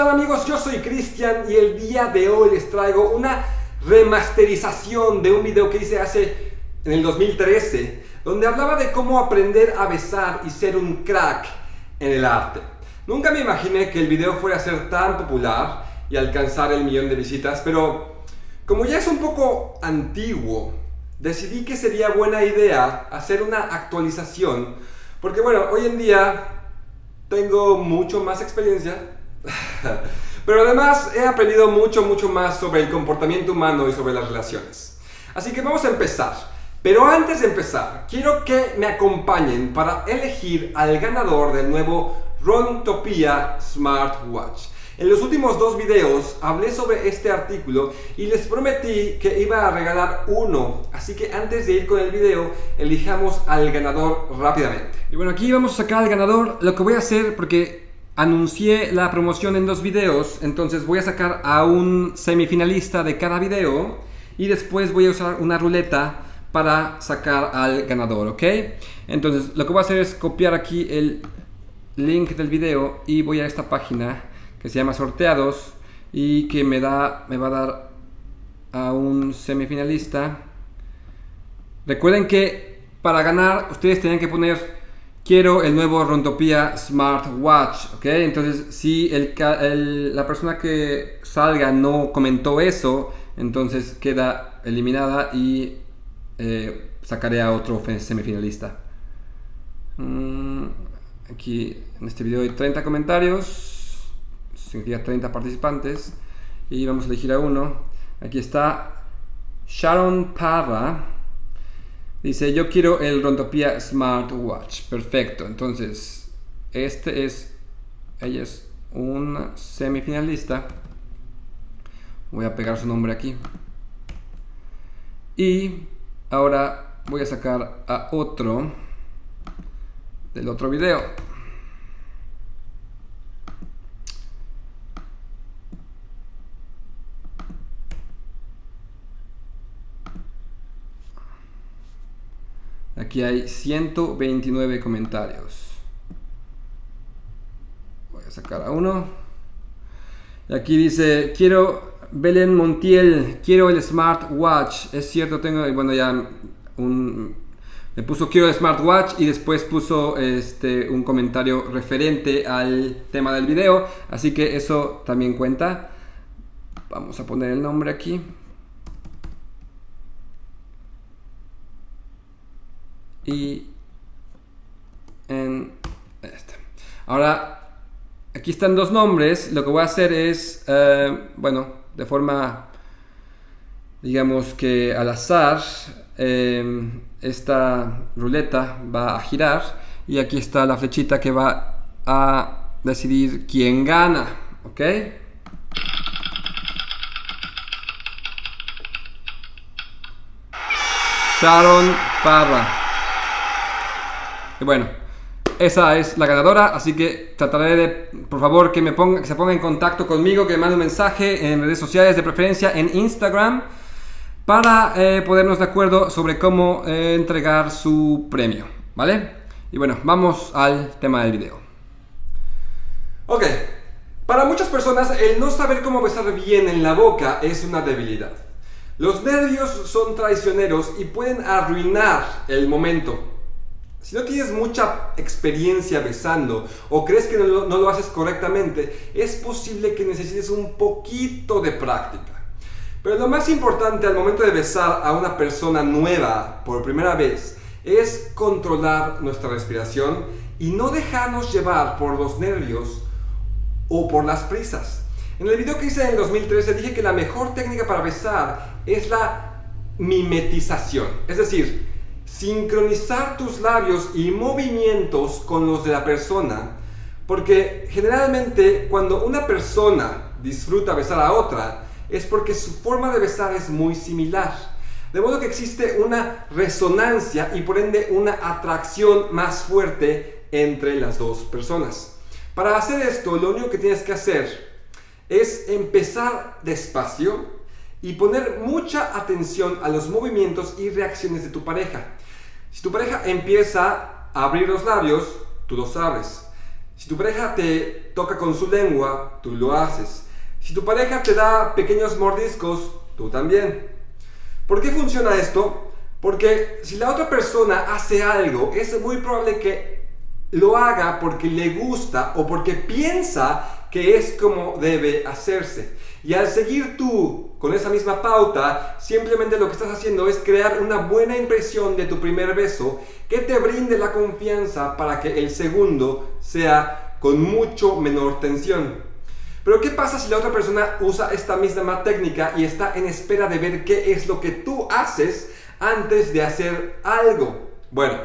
están amigos? Yo soy Cristian y el día de hoy les traigo una remasterización de un video que hice hace en el 2013 donde hablaba de cómo aprender a besar y ser un crack en el arte. Nunca me imaginé que el video fuera a ser tan popular y alcanzar el millón de visitas, pero como ya es un poco antiguo, decidí que sería buena idea hacer una actualización porque bueno, hoy en día tengo mucho más experiencia, pero además he aprendido mucho, mucho más sobre el comportamiento humano y sobre las relaciones. Así que vamos a empezar. Pero antes de empezar, quiero que me acompañen para elegir al ganador del nuevo Rontopia Smartwatch. En los últimos dos videos hablé sobre este artículo y les prometí que iba a regalar uno. Así que antes de ir con el video, elijamos al ganador rápidamente. Y bueno, aquí vamos a sacar al ganador. Lo que voy a hacer, porque anuncié la promoción en dos videos, entonces voy a sacar a un semifinalista de cada video y después voy a usar una ruleta para sacar al ganador, ¿ok? Entonces lo que voy a hacer es copiar aquí el link del video y voy a esta página que se llama sorteados y que me da me va a dar a un semifinalista recuerden que para ganar ustedes tienen que poner quiero el nuevo Rontopia Smartwatch, ¿ok? Entonces, si la persona que salga no comentó eso, entonces queda eliminada y eh, sacaré a otro semifinalista. Mm, aquí en este video hay 30 comentarios, significa 30 participantes, y vamos a elegir a uno. Aquí está Sharon Parra. Dice, yo quiero el Rontopia Smartwatch. Perfecto. Entonces, este es, ella es un semifinalista. Voy a pegar su nombre aquí. Y ahora voy a sacar a otro del otro video. Aquí hay 129 comentarios. Voy a sacar a uno. Y aquí dice, quiero Belén Montiel, quiero el smartwatch. Es cierto, tengo, bueno, ya me puso quiero el smartwatch y después puso este, un comentario referente al tema del video. Así que eso también cuenta. Vamos a poner el nombre aquí. Y en esta. Ahora, aquí están dos nombres. Lo que voy a hacer es, eh, bueno, de forma, digamos que al azar, eh, esta ruleta va a girar y aquí está la flechita que va a decidir quién gana, ¿ok? Sharon Parra. Y bueno, esa es la ganadora, así que trataré de, por favor, que, me ponga, que se ponga en contacto conmigo, que me mande un mensaje en redes sociales, de preferencia en Instagram, para eh, ponernos de acuerdo sobre cómo eh, entregar su premio, ¿vale? Y bueno, vamos al tema del video. Ok, para muchas personas el no saber cómo besar bien en la boca es una debilidad. Los nervios son traicioneros y pueden arruinar el momento. Si no tienes mucha experiencia besando o crees que no lo, haces correctamente, es posible que necesites un poquito de práctica. Pero lo más importante al momento de besar a una persona nueva por primera vez es controlar nuestra respiración y no dejarnos llevar por los nervios o por las prisas. En el video que hice en el 2013 dije que la mejor técnica para besar es la mimetización, es decir, sincronizar tus labios y movimientos con los de la persona, porque generalmente cuando una persona disfruta besar a otra, es porque su forma de besar es muy similar. De modo que existe una resonancia y por ende una atracción más fuerte entre las dos personas. Para hacer esto, lo único que tienes que hacer es empezar despacio y poner mucha atención a los movimientos y reacciones de tu pareja. Si tu pareja empieza a abrir los labios, tú los abres. Si tu pareja te toca con su lengua, tú lo haces. Si tu pareja te da pequeños mordiscos, tú también. ¿Por qué funciona esto? Porque si la otra persona hace algo, es muy probable que lo haga porque le gusta o porque piensa que es como debe hacerse. Y al seguir tú con esa misma pauta, simplemente lo que estás haciendo es crear una buena impresión de tu primer beso que te brinde la confianza para que el segundo sea con mucho menor tensión. Pero ¿qué pasa si la otra persona usa esta misma técnica y está en espera de ver qué es lo que tú haces antes de hacer algo? Bueno,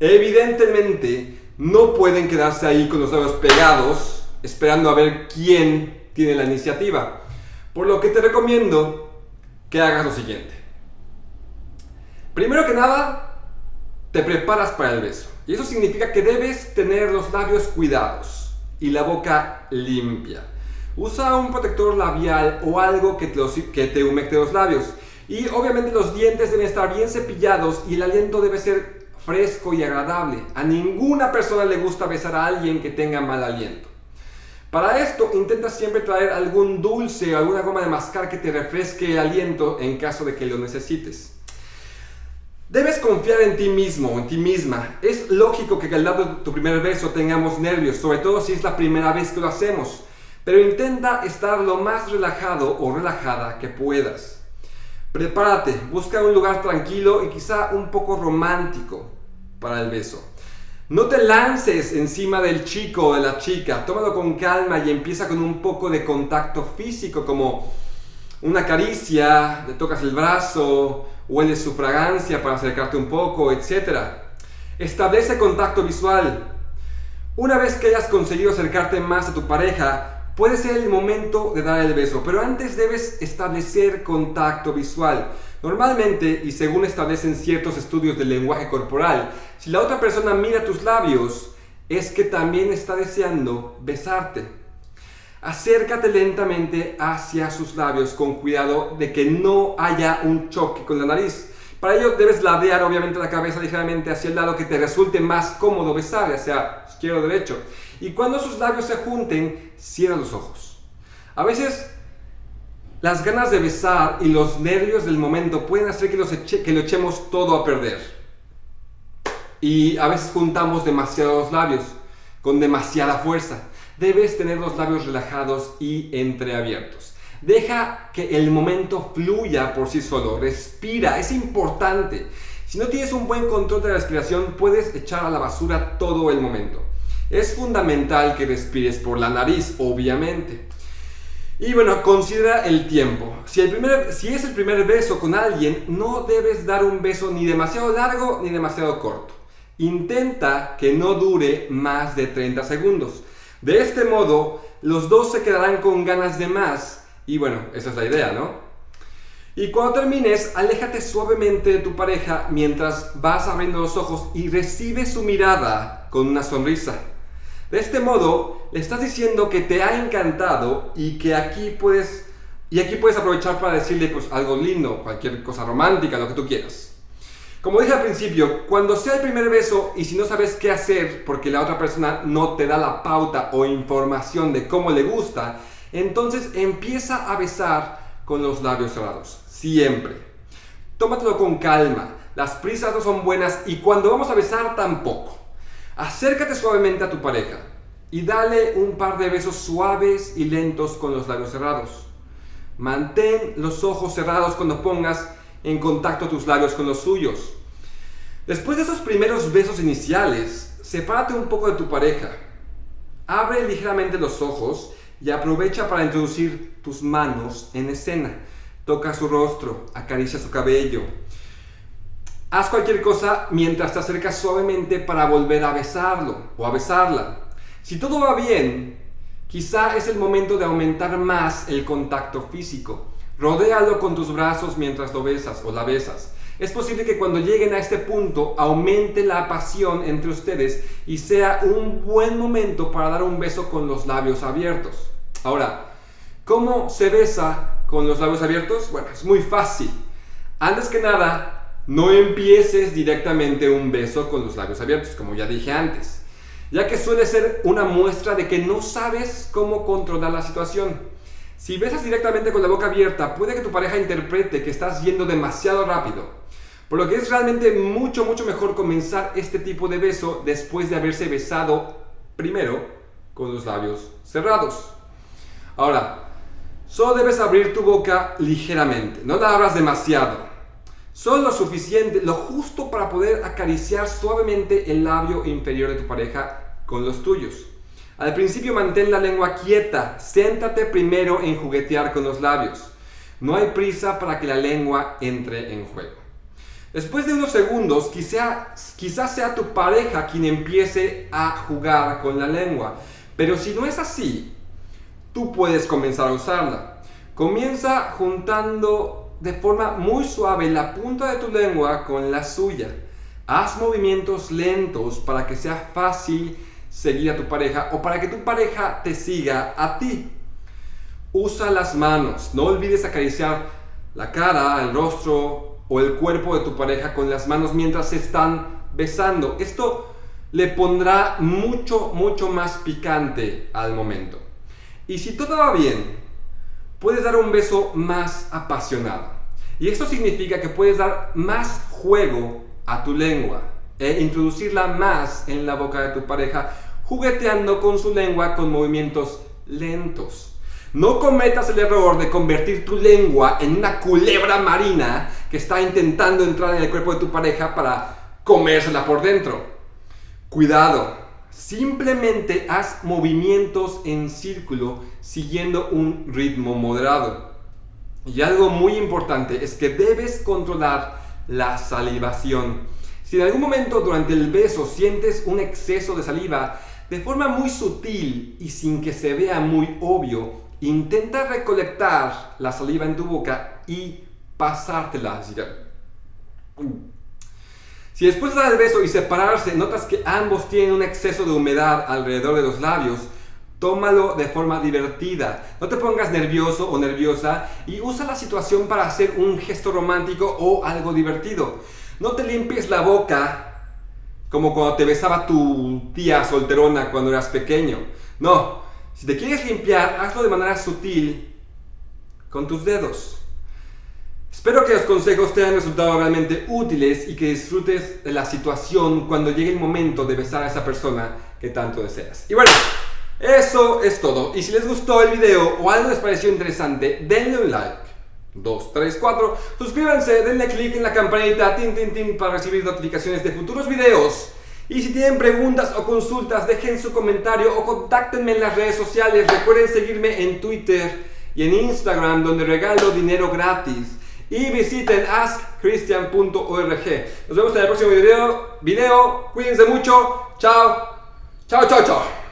evidentemente no pueden quedarse ahí con los labios pegados esperando a ver quién tiene la iniciativa. Por lo que te recomiendo que hagas lo siguiente. Primero que nada, te preparas para el beso. Y eso significa que debes tener los labios cuidados y la boca limpia. Usa un protector labial o algo que te, te humecte los labios. Y obviamente los dientes deben estar bien cepillados y el aliento debe ser fresco y agradable. A ninguna persona le gusta besar a alguien que tenga mal aliento. Para esto intenta siempre traer algún dulce o alguna goma de mascar que te refresque el aliento en caso de que lo necesites. Debes confiar en ti mismo, en ti misma. Es lógico que al de tu primer beso tengamos nervios, sobre todo si es la primera vez que lo hacemos. Pero intenta estar lo más relajado o relajada que puedas. Prepárate, busca un lugar tranquilo y quizá un poco romántico para el beso. No te lances encima del chico o de la chica, tómalo con calma y empieza con un poco de contacto físico como una caricia, le tocas el brazo, hueles su fragancia para acercarte un poco, etc. Establece contacto visual. Una vez que hayas conseguido acercarte más a tu pareja, puede ser el momento de dar el beso, pero antes debes establecer contacto visual. Normalmente, y según establecen ciertos estudios del lenguaje corporal, si la otra persona mira tus labios, es que también está deseando besarte. Acércate lentamente hacia sus labios con cuidado de que no haya un choque con la nariz. Para ello debes ladear obviamente la cabeza ligeramente hacia el lado que te resulte más cómodo besar, ya sea izquierdo o derecho. Y cuando sus labios se junten, cierra los ojos. A veces las ganas de besar y los nervios del momento pueden hacer que, que lo echemos todo a perder. Y a veces juntamos demasiados labios con demasiada fuerza. Debes tener los labios relajados y entreabiertos. Deja que el momento fluya por sí solo. Respira, es importante. Si no tienes un buen control de la respiración, puedes echar a la basura todo el momento. Es fundamental que respires por la nariz, obviamente. Y bueno, considera el tiempo. Si, es el primer beso con alguien, no debes dar un beso ni demasiado largo ni demasiado corto. Intenta que no dure más de 30 segundos. De este modo, los dos se quedarán con ganas de más. Y bueno, esa es la idea, ¿no? Y cuando termines, aléjate suavemente de tu pareja mientras vas abriendo los ojos y recibe su mirada con una sonrisa. De este modo, le estás diciendo que te ha encantado y que aquí puedes, y aquí puedes aprovechar para decirle pues, algo lindo, cualquier cosa romántica, lo que tú quieras. Como dije al principio, cuando sea el primer beso y si no sabes qué hacer porque la otra persona no te da la pauta o información de cómo le gusta, entonces empieza a besar con los labios cerrados, siempre. Tómatelo con calma, las prisas no son buenas y cuando vamos a besar tampoco. Acércate suavemente a tu pareja y dale un par de besos suaves y lentos con los labios cerrados. Mantén los ojos cerrados cuando pongas en contacto tus labios con los suyos. Después de esos primeros besos iniciales, sepárate un poco de tu pareja. Abre ligeramente los ojos y aprovecha para introducir tus manos en escena. Toca su rostro, acaricia su cabello, Haz cualquier cosa mientras te acercas suavemente para volver a besarlo o a besarla. Si todo va bien, quizá es el momento de aumentar más el contacto físico. Rodéalo con tus brazos mientras lo besas o la besas. Es posible que cuando lleguen a este punto aumente la pasión entre ustedes y sea un buen momento para dar un beso con los labios abiertos. Ahora, ¿cómo se besa con los labios abiertos? Bueno, es muy fácil. Antes que nada, no empieces directamente un beso con los labios abiertos, como ya dije antes. ya que suele ser una muestra de que no sabes cómo controlar la situación. Si besas directamente con la boca abierta, puede que tu pareja interprete que estás yendo demasiado rápido, por lo que es realmente mucho, mucho mejor comenzar este tipo de beso después de haberse besado primero con los labios cerrados. Ahora, solo debes abrir tu boca ligeramente, no la abras demasiado. Solo lo suficiente, lo justo para poder acariciar suavemente el labio inferior de tu pareja con los tuyos. Al principio mantén la lengua quieta, siéntate primero en juguetear con los labios. No hay prisa para que la lengua entre en juego. Después de unos segundos, quizás sea tu pareja quien empiece a jugar con la lengua. Pero si no es así, tú puedes comenzar a usarla. Comienza juntando de forma muy suave la punta de tu lengua con la suya. Haz movimientos lentos para que sea fácil seguir a tu pareja o para que tu pareja te siga a ti. Usa las manos, no olvides acariciar la cara, el rostro o el cuerpo de tu pareja con las manos mientras se están besando. Esto le pondrá mucho, mucho más picante al momento. Y si todo va bien, puedes dar un beso más apasionado. Y esto significa que puedes dar más juego a tu lengua e introducirla más en la boca de tu pareja jugueteando con su lengua con movimientos lentos. No cometas el error de convertir tu lengua en una culebra marina que está intentando entrar en el cuerpo de tu pareja para comérsela por dentro. Cuidado, simplemente haz movimientos en círculo siguiendo un ritmo moderado. Y algo muy importante es que debes controlar la salivación. Si en algún momento durante el beso sientes un exceso de saliva, de forma muy sutil y sin que se vea muy obvio, intenta recolectar la saliva en tu boca y pasártela. Si después de dar el beso y separarse notas que ambos tienen un exceso de humedad alrededor de los labios, tómalo de forma divertida. No te pongas nervioso o nerviosa y usa la situación para hacer un gesto romántico o algo divertido. No te limpies la boca como cuando te besaba tu tía solterona cuando eras pequeño. No, si te quieres limpiar, hazlo de manera sutil con tus dedos. Espero que los consejos te hayan resultado realmente útiles y que disfrutes de la situación cuando llegue el momento de besar a esa persona que tanto deseas. Y bueno, eso es todo. Y si les gustó el video o algo les pareció interesante, denle un like 2, 3, 4. Suscríbanse, denle click en la campanita tin, tin, tin, para recibir notificaciones de futuros videos. Y si tienen preguntas o consultas, dejen su comentario o contáctenme en las redes sociales. Recuerden seguirme en Twitter y en Instagram donde regalo dinero gratis. Y visiten askchristian.org. Nos vemos en el próximo video. video. Cuídense mucho. Chao. Chao, chao, chao.